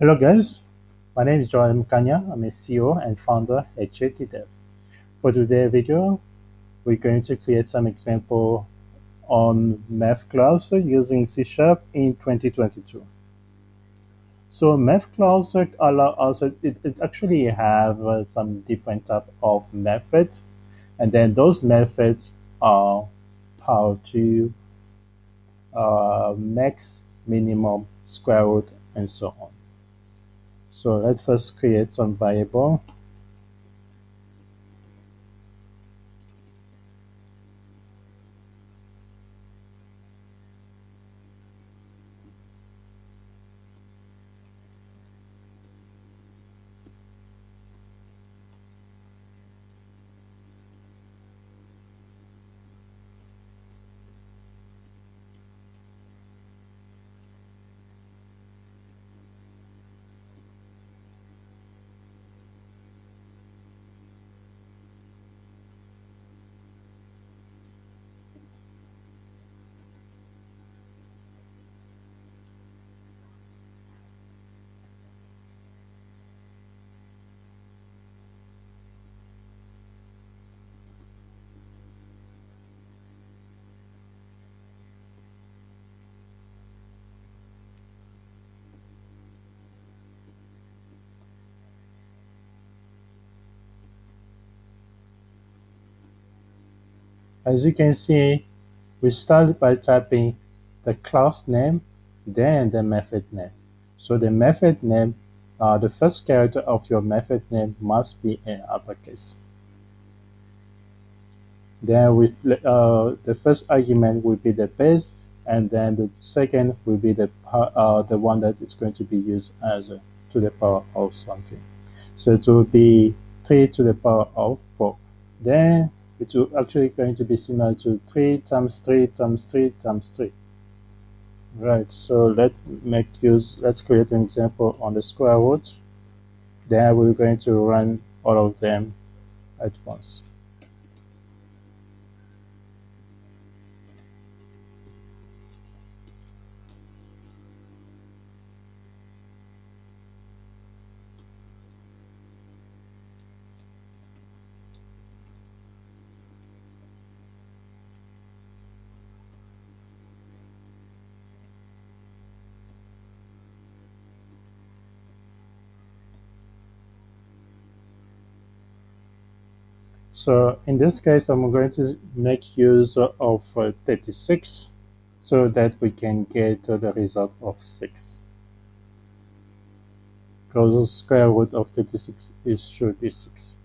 Hello guys, my name is Joel Mkanya. I'm a CEO and founder at JTDev. For today's video, we're going to create some example on math class using C Sharp in 2022. So math class allow us, it, it actually have uh, some different type of methods and then those methods are how to uh, max, minimum, square root, and so on. So let's first create some variable. As you can see, we start by typing the class name, then the method name. So the method name, uh, the first character of your method name must be in uppercase. Then we, uh, the first argument will be the base, and then the second will be the uh, the one that is going to be used as a, to the power of something. So it will be 3 to the power of 4. Then it will actually going to be similar to 3 times 3 times 3 times 3. Right, so let's make use, let's create an example on the square root. Then we're going to run all of them at once. So in this case, I'm going to make use of uh, 36 so that we can get the result of 6. Because the square root of 36 is should be 6.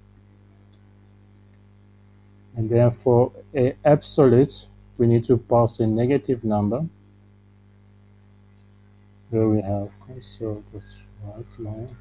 And then for a absolute, we need to pass a negative number. There we have console the right line.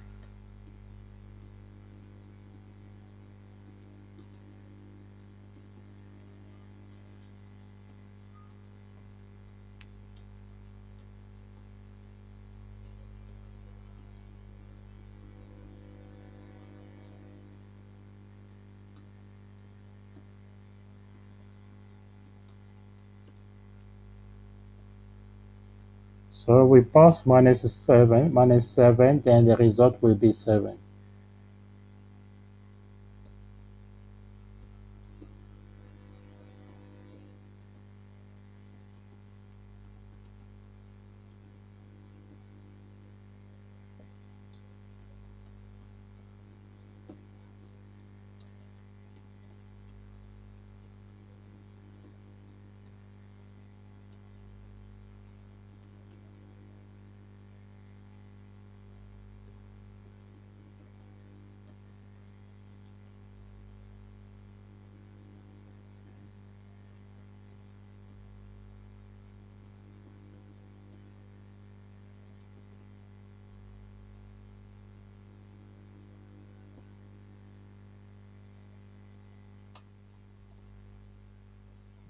So we pass minus 7, minus 7, then the result will be 7.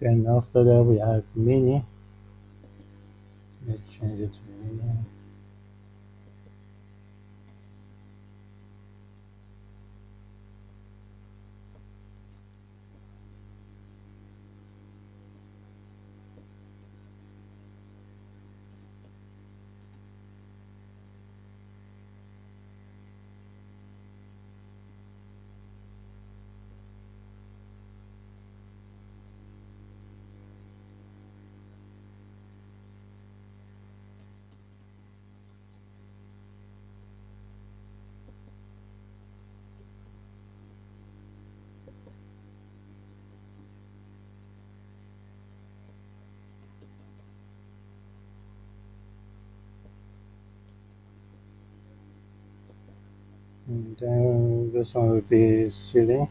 Then after that we have mini. Let's change it to mini. And then this one will be ceiling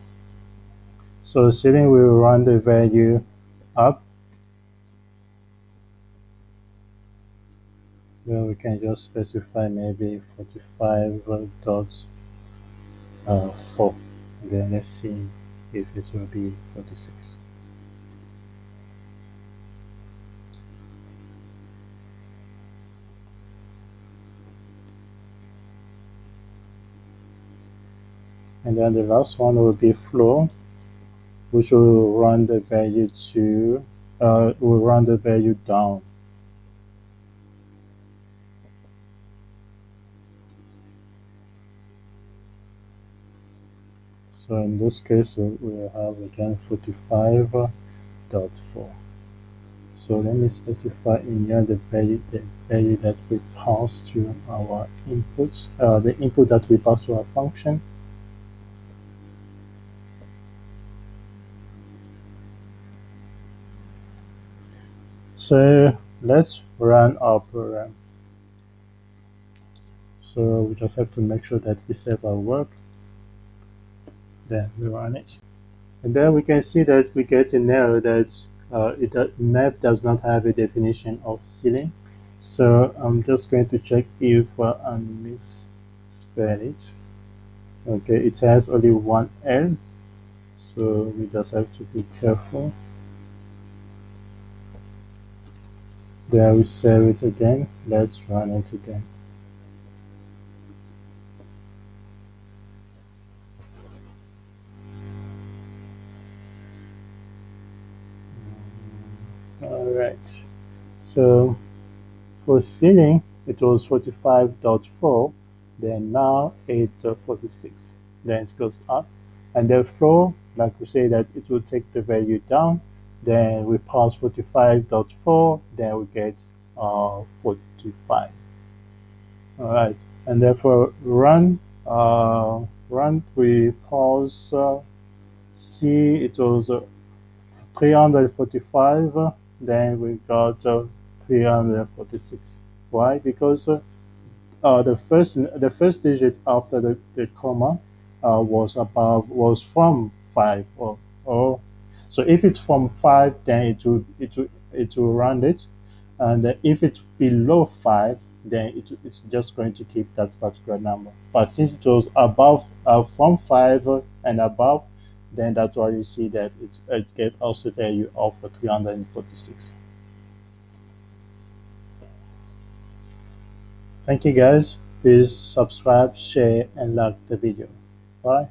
so ceiling will run the value up. Then we can just specify maybe 45 dots uh, 4 then let's see if it will be 46 and then the last one will be floor which will run the value to uh, will run the value down. So in this case we will have again 45.4 so let me specify in here the value the value that we pass to our inputs uh, the input that we pass to our function So let's run our program. So we just have to make sure that we save our work. Then we run it. And then we can see that we get an error that uh, it, uh, math does not have a definition of ceiling. So I'm just going to check if uh, I misspell it. Okay, it has only one L. So we just have to be careful. There we save it again. Let's run it again. All right. So for ceiling, it was 45.4. Then now it's uh, 46. Then it goes up. And therefore, like we say that it will take the value down then we pass 45.4 then we get uh, 45 all right. And therefore run uh, run we pause uh, see it was uh, 345 then we got uh, 346 why? Because uh, uh, the first the first digit after the, the comma was above was from 5 or, or so if it's from 5, then it will, it will, it will round it. And if it's below 5, then it, it's just going to keep that particular number. But since it was above, uh, from 5 and above, then that's why you see that it, it gets also value of 346. Thank you guys. Please subscribe, share, and like the video. Bye.